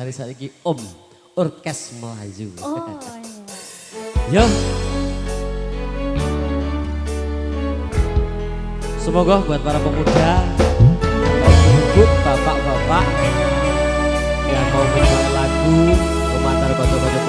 Hari ini Om Orkes Melayu. Oh iya. Ya. Semoga buat para pemuda, bapak-bapak yang mau menjual lagu, pemantar baca-baca